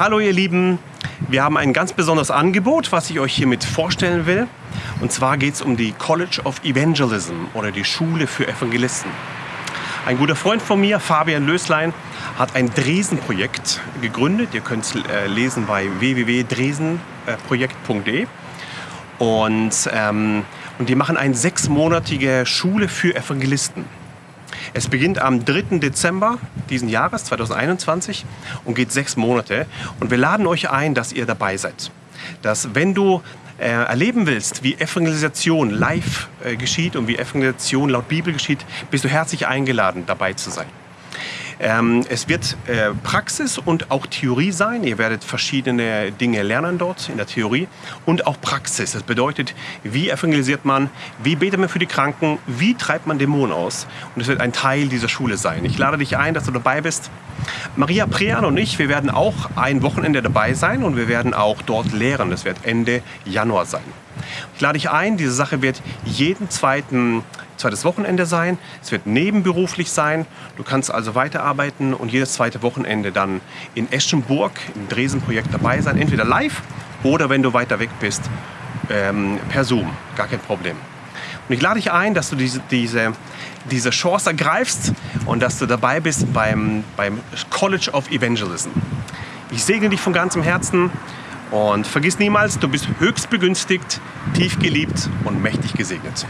Hallo ihr Lieben, wir haben ein ganz besonderes Angebot, was ich euch hiermit vorstellen will. Und zwar geht es um die College of Evangelism oder die Schule für Evangelisten. Ein guter Freund von mir, Fabian Löslein, hat ein Dresen-Projekt gegründet. Ihr könnt es äh, lesen bei www.dresenprojekt.de. Und, ähm, und die machen eine sechsmonatige Schule für Evangelisten. Es beginnt am 3. Dezember diesen Jahres, 2021, und geht sechs Monate. Und wir laden euch ein, dass ihr dabei seid. Dass wenn du äh, erleben willst, wie Evangelisation live äh, geschieht und wie Evangelisation laut Bibel geschieht, bist du herzlich eingeladen, dabei zu sein. Ähm, es wird äh, Praxis und auch Theorie sein. Ihr werdet verschiedene Dinge lernen dort in der Theorie und auch Praxis. Das bedeutet, wie evangelisiert man, wie betet man für die Kranken, wie treibt man Dämonen aus. Und es wird ein Teil dieser Schule sein. Ich lade dich ein, dass du dabei bist. Maria Prean und ich, wir werden auch ein Wochenende dabei sein und wir werden auch dort lehren. Das wird Ende Januar sein. Ich lade dich ein, diese Sache wird jeden zweiten zweites Wochenende sein. Es wird nebenberuflich sein. Du kannst also weiterarbeiten und jedes zweite Wochenende dann in Eschenburg im Dresen-Projekt dabei sein. Entweder live oder wenn du weiter weg bist, ähm, per Zoom. Gar kein Problem. Und ich lade dich ein, dass du diese, diese, diese Chance ergreifst und dass du dabei bist beim, beim College of Evangelism. Ich segne dich von ganzem Herzen und vergiss niemals, du bist höchst begünstigt, tief geliebt und mächtig gesegnet.